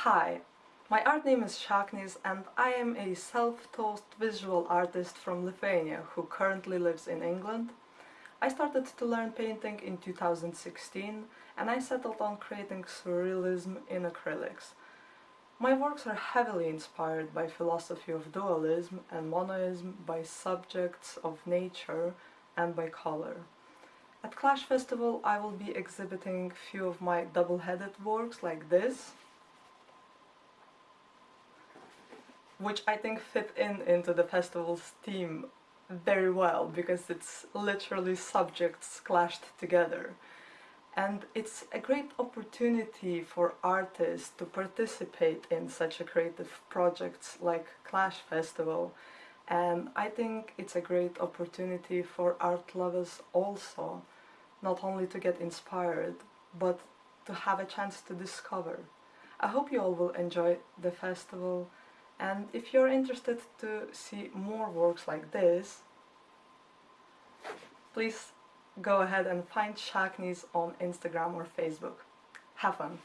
Hi, my art name is Šaknis and I am a self-taught visual artist from Lithuania who currently lives in England. I started to learn painting in 2016 and I settled on creating surrealism in acrylics. My works are heavily inspired by philosophy of dualism and monoism, by subjects of nature and by color. At Clash Festival I will be exhibiting few of my double-headed works like this, which I think fit in into the festival's theme very well because it's literally subjects clashed together. And it's a great opportunity for artists to participate in such a creative projects like Clash Festival. And I think it's a great opportunity for art lovers also, not only to get inspired, but to have a chance to discover. I hope you all will enjoy the festival and if you're interested to see more works like this, please go ahead and find Šaknis on Instagram or Facebook. Have fun!